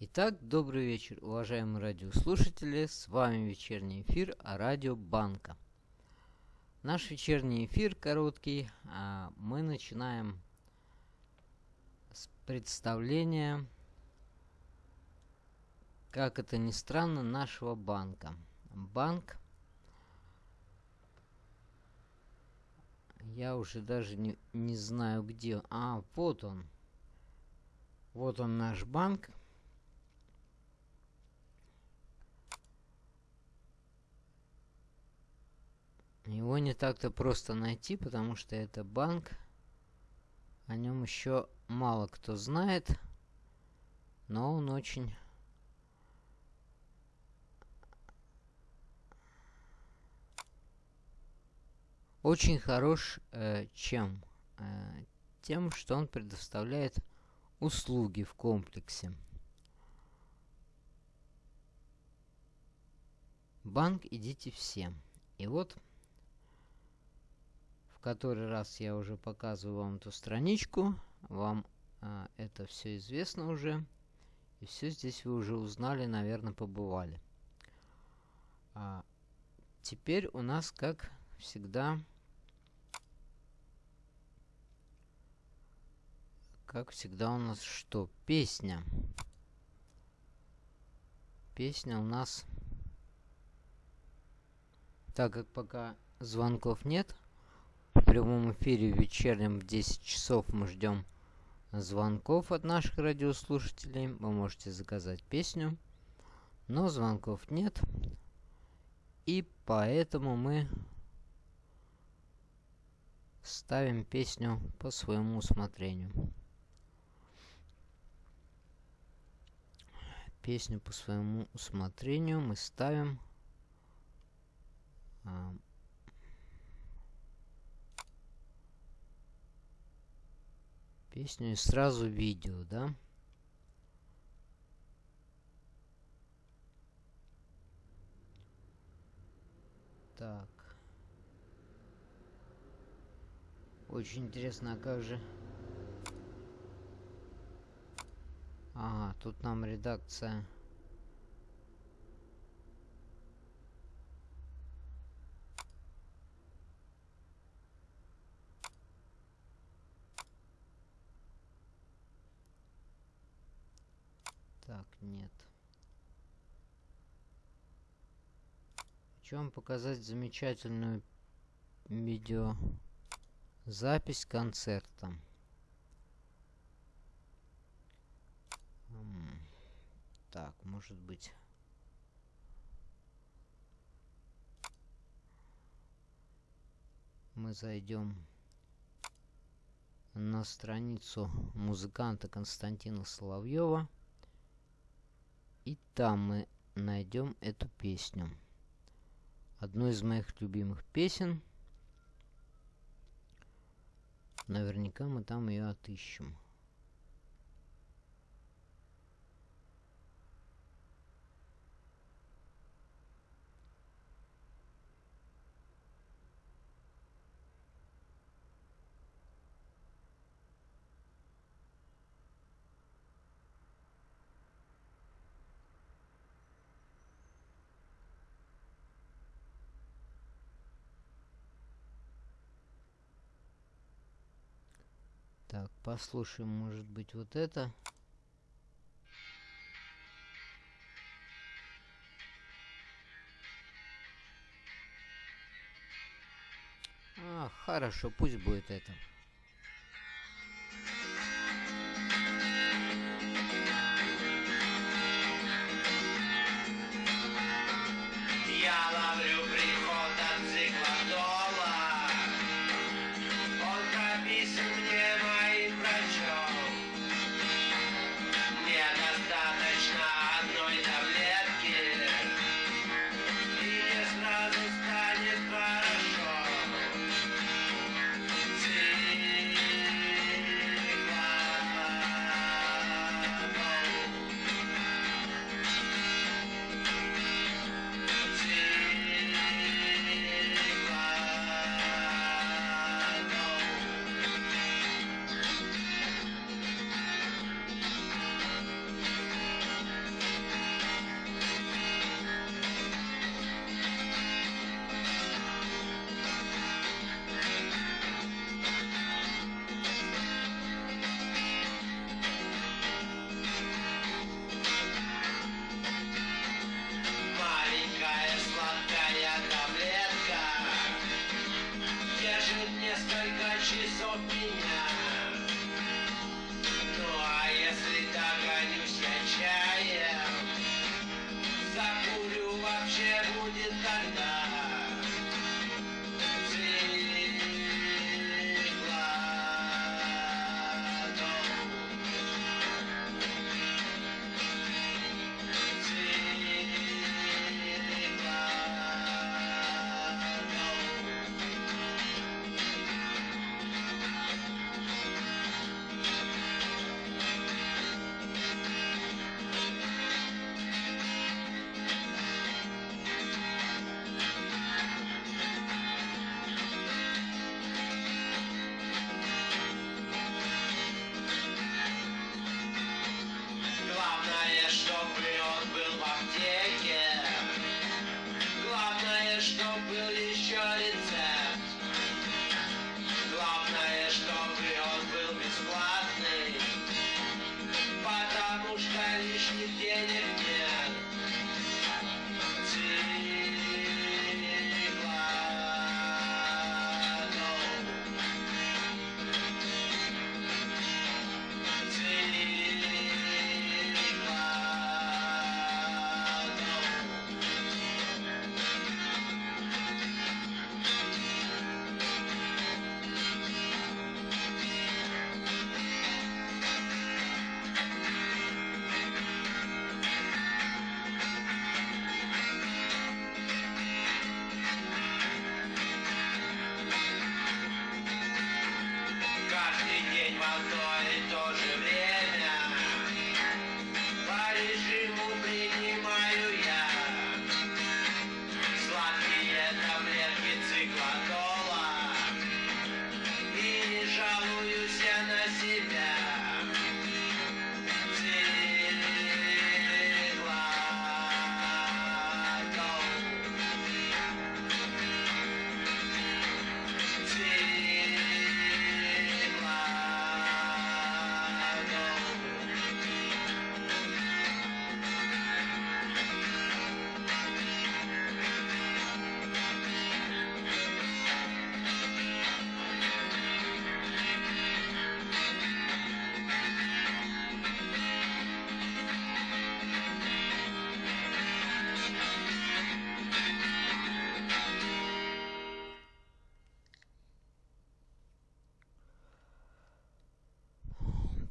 Итак, добрый вечер, уважаемые радиослушатели. С вами вечерний эфир о радио Банка. Наш вечерний эфир короткий. А мы начинаем с представления, как это ни странно, нашего банка. Банк Я уже даже не, не знаю где. А, вот он. Вот он наш банк. Его не так-то просто найти, потому что это банк. О нем еще мало кто знает. Но он очень... Очень хорош э, чем? Э, тем, что он предоставляет услуги в комплексе. Банк идите все. И вот в который раз я уже показываю вам эту страничку. Вам а, это все известно уже. И все здесь вы уже узнали, наверное, побывали. А, теперь у нас, как всегда, как всегда у нас что? Песня. Песня у нас... Так как пока звонков нет, в прямом эфире вечернем в 10 часов мы ждем звонков от наших радиослушателей. Вы можете заказать песню, но звонков нет. И поэтому мы ставим песню по своему усмотрению. Песню по своему усмотрению мы ставим песню и сразу видео, да? Так. Очень интересно, а как же... Ага, тут нам редакция... Так, нет. Хочу вам показать замечательную видео запись концерта. Так, может быть... Мы зайдем на страницу музыканта Константина Соловьева. И там мы найдем эту песню. Одну из моих любимых песен. Наверняка мы там ее отыщем. Так, послушаем, может быть, вот это. А, хорошо, пусть будет это.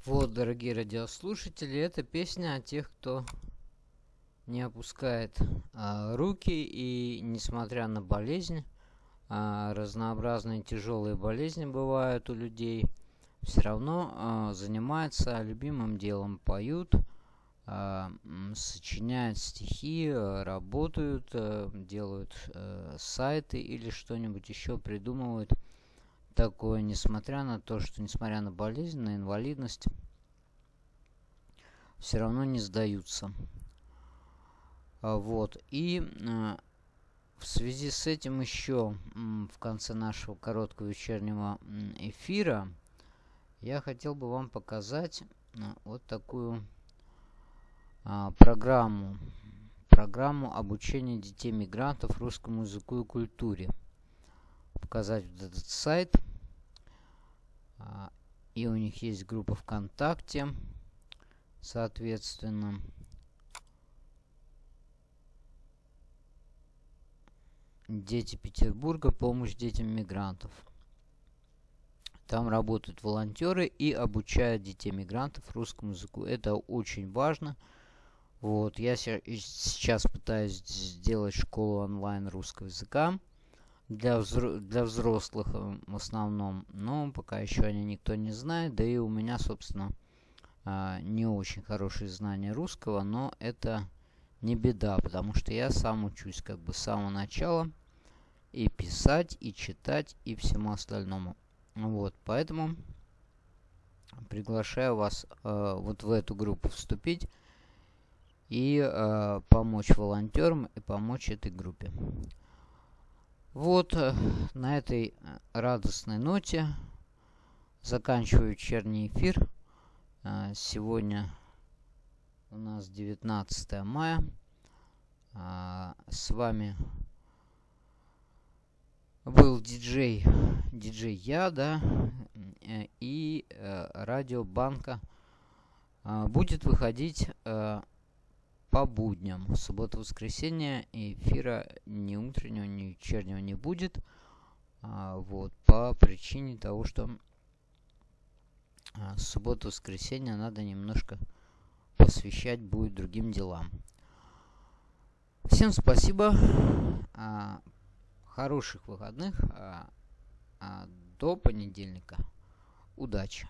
Вот, дорогие радиослушатели, это песня о тех, кто не опускает а, руки и, несмотря на болезнь, а, разнообразные тяжелые болезни бывают у людей, все равно а, занимаются любимым делом, поют, а, сочиняют стихи, а, работают, а, делают а, сайты или что-нибудь еще придумывают такое, несмотря на то, что несмотря на болезнь, на инвалидность, все равно не сдаются. А, вот. И а, в связи с этим еще в конце нашего короткого вечернего эфира я хотел бы вам показать а, вот такую программу. Программу обучения детей мигрантов русскому языку и культуре. Показать вот этот сайт. А, и у них есть группа ВКонтакте, соответственно. Дети Петербурга. Помощь детям мигрантов. Там работают волонтеры и обучают детей мигрантов русскому языку. Это очень важно. Вот, я сейчас пытаюсь сделать школу онлайн русского языка для, взро для взрослых э, в основном, но пока еще они никто не знает, да и у меня, собственно, а, не очень хорошие знания русского, но это не беда, потому что я сам учусь как бы с самого начала и писать, и читать, и всему остальному. Вот, поэтому приглашаю вас э, вот в эту группу вступить и э, помочь волонтерам и помочь этой группе. Вот э, на этой э, радостной ноте заканчиваю вечерний эфир. Э, сегодня у нас 19 мая. С вами был диджей, диджей я, да, и радио Банка будет выходить по будням. Суббота-воскресенье эфира ни утреннего, ни вечернего не будет. А, вот, по причине того, что а, субботу-воскресенье надо немножко посвящать будет другим делам. Всем спасибо. А, хороших выходных. А, а, до понедельника. Удачи!